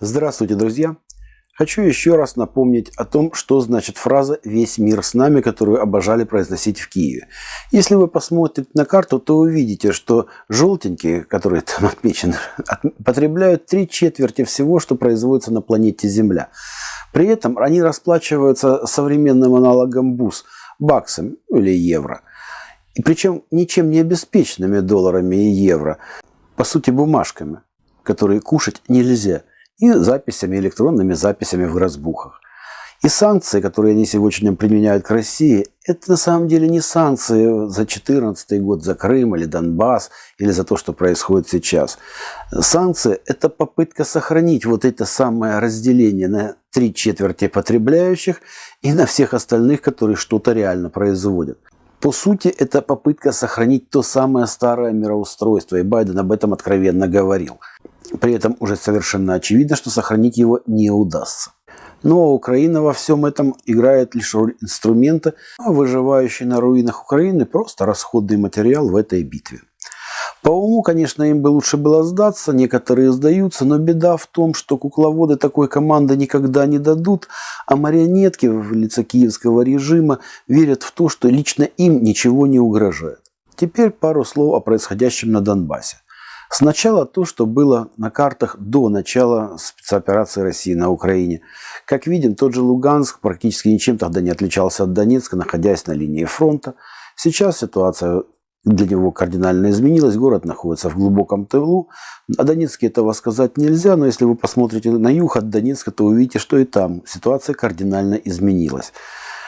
Здравствуйте, друзья! Хочу еще раз напомнить о том, что значит фраза «весь мир с нами», которую обожали произносить в Киеве. Если вы посмотрите на карту, то увидите, что желтенькие, которые там отмечены, потребляют три четверти всего, что производится на планете Земля. При этом они расплачиваются современным аналогом БУС – баксами или евро. И причем ничем не обеспеченными долларами и евро, по сути бумажками, которые кушать нельзя – и записями, электронными записями в разбухах. И санкции, которые они сегодня применяют к России, это на самом деле не санкции за 2014 год, за Крым или Донбасс, или за то, что происходит сейчас. Санкции – это попытка сохранить вот это самое разделение на три четверти потребляющих и на всех остальных, которые что-то реально производят. По сути, это попытка сохранить то самое старое мироустройство, и Байден об этом откровенно говорил – при этом уже совершенно очевидно, что сохранить его не удастся. Но Украина во всем этом играет лишь роль инструмента, а выживающий на руинах Украины просто расходный материал в этой битве. По уму, конечно, им бы лучше было сдаться, некоторые сдаются, но беда в том, что кукловоды такой команды никогда не дадут, а марионетки в лице киевского режима верят в то, что лично им ничего не угрожает. Теперь пару слов о происходящем на Донбассе. Сначала то, что было на картах до начала спецоперации России на Украине. Как видим, тот же Луганск практически ничем тогда не отличался от Донецка, находясь на линии фронта. Сейчас ситуация для него кардинально изменилась. Город находится в глубоком тылу. О Донецке этого сказать нельзя, но если вы посмотрите на юг от Донецка, то увидите, что и там ситуация кардинально изменилась.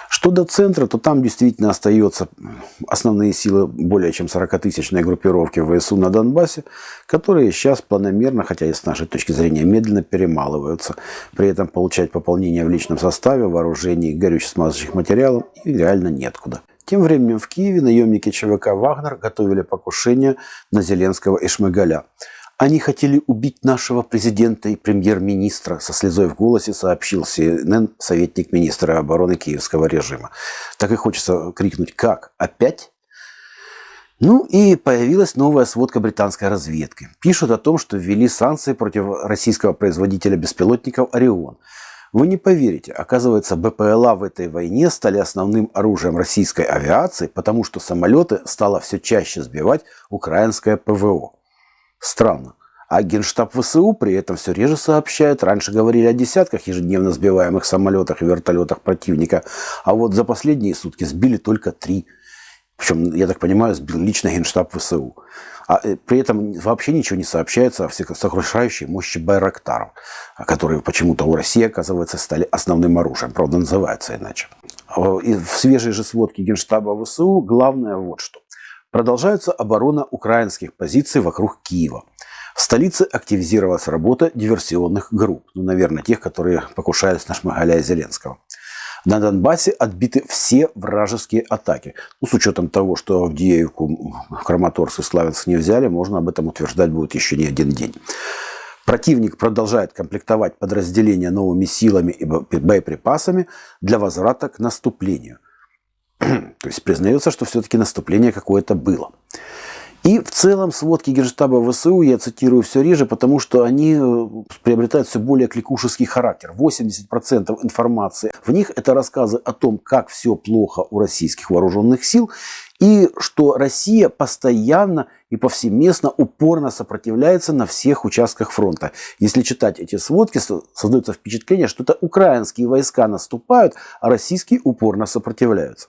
Что до центра, то там действительно остаются основные силы более чем 40-тысячной группировки ВСУ на Донбассе, которые сейчас планомерно, хотя и с нашей точки зрения медленно перемалываются. При этом получать пополнение в личном составе, вооружении, горюче-смазочных материалов и реально неоткуда. Тем временем в Киеве наемники ЧВК «Вагнер» готовили покушение на Зеленского и Шмыгаля. Они хотели убить нашего президента и премьер-министра, со слезой в голосе сообщил CNN советник министра обороны киевского режима. Так и хочется крикнуть «Как? Опять?» Ну и появилась новая сводка британской разведки. Пишут о том, что ввели санкции против российского производителя беспилотников «Орион». Вы не поверите, оказывается, БПЛА в этой войне стали основным оружием российской авиации, потому что самолеты стало все чаще сбивать украинское ПВО. Странно. А Генштаб ВСУ при этом все реже сообщает. Раньше говорили о десятках ежедневно сбиваемых самолетах и вертолетах противника, а вот за последние сутки сбили только три. Причем, я так понимаю, сбил лично Генштаб ВСУ. А э, при этом вообще ничего не сообщается о сокрушающей мощи Байрактаров, которые почему-то у России, оказывается, стали основным оружием. Правда, называется иначе. И в свежей же сводке Генштаба ВСУ главное вот что. Продолжается оборона украинских позиций вокруг Киева. В столице активизировалась работа диверсионных групп, ну, наверное, тех, которые покушались на Шмагаля Зеленского. На Донбассе отбиты все вражеские атаки. Ну, с учетом того, что Авдеевку, Краматорск и Славянск не взяли, можно об этом утверждать будет еще не один день. Противник продолжает комплектовать подразделения новыми силами и боеприпасами для возврата к наступлению. То есть признается, что все-таки наступление какое-то было. И в целом сводки Генштаба ВСУ я цитирую все реже, потому что они э, приобретают все более кликушеский характер. 80% информации в них это рассказы о том, как все плохо у российских вооруженных сил, и что Россия постоянно и повсеместно упорно сопротивляется на всех участках фронта. Если читать эти сводки, создается впечатление, что это украинские войска наступают, а российские упорно сопротивляются.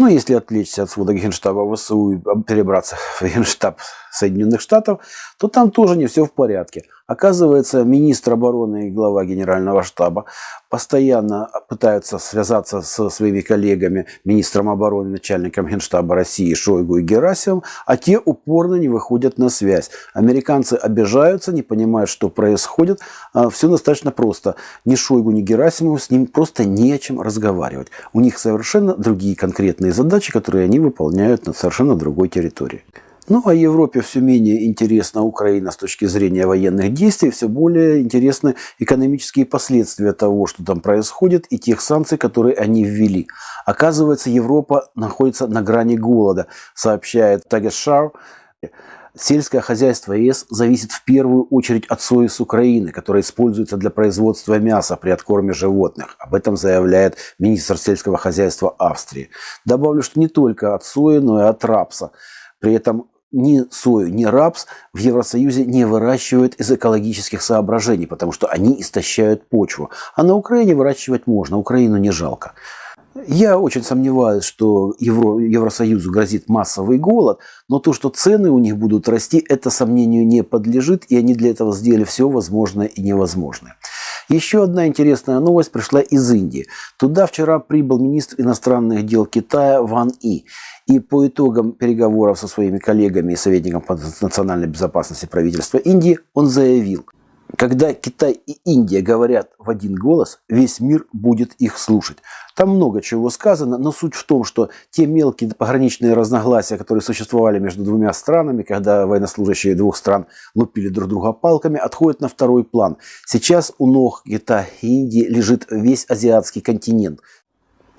Ну, если отвлечься от свода Генштаба ВСУ и перебраться в Генштаб Соединенных Штатов, то там тоже не все в порядке. Оказывается, министр обороны и глава генерального штаба постоянно пытаются связаться со своими коллегами, министром обороны, начальником генштаба России Шойгу и Герасимом, а те упорно не выходят на связь. Американцы обижаются, не понимают, что происходит. А все достаточно просто. Ни Шойгу, ни Герасимову с ним просто не о чем разговаривать. У них совершенно другие конкретные задачи, которые они выполняют на совершенно другой территории. Ну, а Европе все менее интересна Украина с точки зрения военных действий, все более интересны экономические последствия того, что там происходит, и тех санкций, которые они ввели. Оказывается, Европа находится на грани голода, сообщает Тагешар. Сельское хозяйство ЕС зависит в первую очередь от сои с Украины, которая используется для производства мяса при откорме животных. Об этом заявляет министр сельского хозяйства Австрии. Добавлю, что не только от сои, но и от рапса. При этом ни сою, ни рапс в Евросоюзе не выращивают из экологических соображений, потому что они истощают почву. А на Украине выращивать можно, Украину не жалко. Я очень сомневаюсь, что Евро, Евросоюзу грозит массовый голод, но то, что цены у них будут расти, это сомнению не подлежит, и они для этого сделали все возможное и невозможное. Еще одна интересная новость пришла из Индии. Туда вчера прибыл министр иностранных дел Китая Ван И. И по итогам переговоров со своими коллегами и советником по национальной безопасности правительства Индии он заявил – когда Китай и Индия говорят в один голос, весь мир будет их слушать. Там много чего сказано, но суть в том, что те мелкие пограничные разногласия, которые существовали между двумя странами, когда военнослужащие двух стран лупили друг друга палками, отходят на второй план. Сейчас у ног Китая и Индии лежит весь азиатский континент.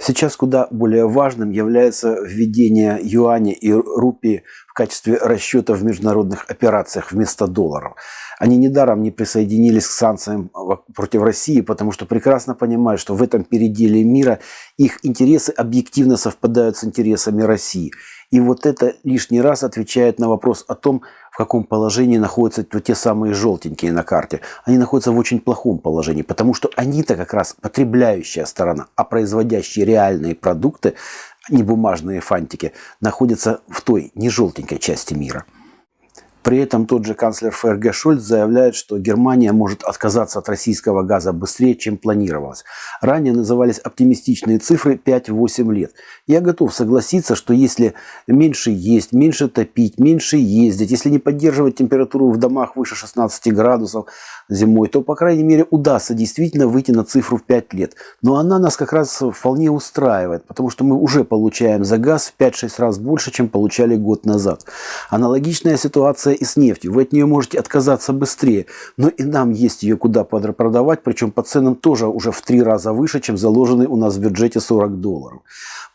Сейчас куда более важным является введение юаня и рупии в качестве расчета в международных операциях вместо долларов. Они недаром не присоединились к санкциям против России, потому что прекрасно понимают, что в этом переделе мира их интересы объективно совпадают с интересами России. И вот это лишний раз отвечает на вопрос о том, в каком положении находятся те самые желтенькие на карте. Они находятся в очень плохом положении, потому что они-то как раз потребляющая сторона, а производящие реальные продукты, не бумажные фантики, находятся в той не желтенькой части мира. При этом тот же канцлер ФРГ Шольц заявляет, что Германия может отказаться от российского газа быстрее, чем планировалось. Ранее назывались оптимистичные цифры 5-8 лет. Я готов согласиться, что если меньше есть, меньше топить, меньше ездить, если не поддерживать температуру в домах выше 16 градусов зимой, то, по крайней мере, удастся действительно выйти на цифру в 5 лет. Но она нас как раз вполне устраивает, потому что мы уже получаем за газ в 5-6 раз больше, чем получали год назад. Аналогичная ситуация и с нефтью. Вы от нее можете отказаться быстрее, но и нам есть ее куда продавать, причем по ценам тоже уже в три раза выше, чем заложенный у нас в бюджете 40 долларов.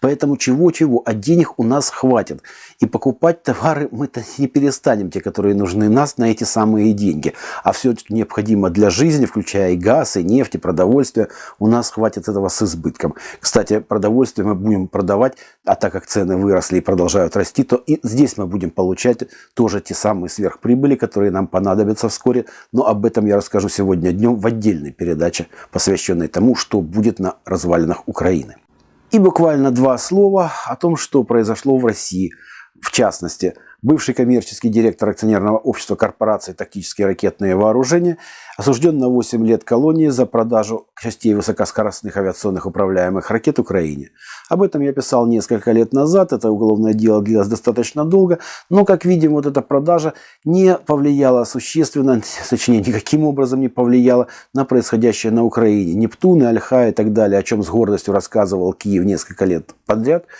Поэтому чего-чего, а денег у нас хватит. И покупать товары мы-то не перестанем, те, которые нужны нас, на эти самые деньги. А все, что необходимо для жизни, включая и газ, и нефть, и продовольствие, у нас хватит этого с избытком. Кстати, продовольствие мы будем продавать, а так как цены выросли и продолжают расти, то и здесь мы будем получать тоже те самые сверхприбыли, которые нам понадобятся вскоре. Но об этом я расскажу сегодня днем в отдельной передаче, посвященной тому, что будет на развалинах Украины. И буквально два слова о том, что произошло в России. В частности, бывший коммерческий директор акционерного общества корпорации «Тактические ракетные вооружения» осужден на 8 лет колонии за продажу частей высокоскоростных авиационных управляемых ракет Украине. Об этом я писал несколько лет назад, это уголовное дело длилось достаточно долго, но, как видим, вот эта продажа не повлияла существенно, точнее, никаким образом не повлияла на происходящее на Украине. Нептуны, Альха и так далее, о чем с гордостью рассказывал Киев несколько лет подряд –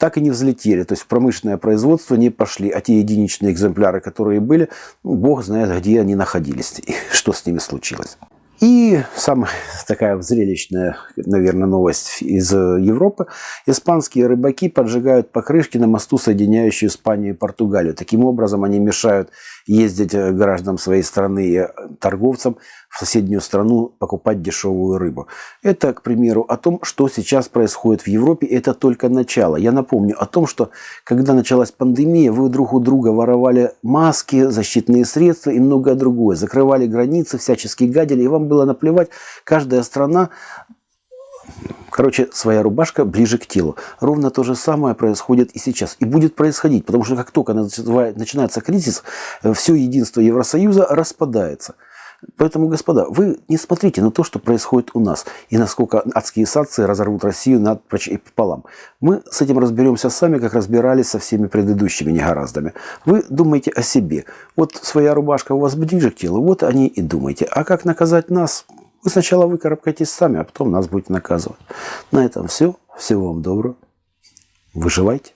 так и не взлетели. То есть в промышленное производство не пошли. А те единичные экземпляры, которые были, ну, бог знает, где они находились и что с ними случилось. И самая такая зрелищная, наверное, новость из Европы. Испанские рыбаки поджигают покрышки на мосту, соединяющую Испанию и Португалию. Таким образом, они мешают ездить гражданам своей страны и торговцам в соседнюю страну покупать дешевую рыбу. Это, к примеру, о том, что сейчас происходит в Европе. Это только начало. Я напомню о том, что когда началась пандемия, вы друг у друга воровали маски, защитные средства и многое другое. Закрывали границы, всячески гадили, и вам было наплевать. Каждая страна Короче, своя рубашка ближе к телу. Ровно то же самое происходит и сейчас. И будет происходить, потому что как только начинается кризис, все единство Евросоюза распадается. Поэтому, господа, вы не смотрите на то, что происходит у нас, и насколько адские санкции разорвут Россию над пополам. Мы с этим разберемся сами, как разбирались со всеми предыдущими негораздами. Вы думаете о себе. Вот своя рубашка у вас ближе к телу, вот они и думаете. А как наказать нас? Вы сначала выкарабкайтесь сами, а потом нас будете наказывать. На этом все. Всего вам доброго. Выживайте.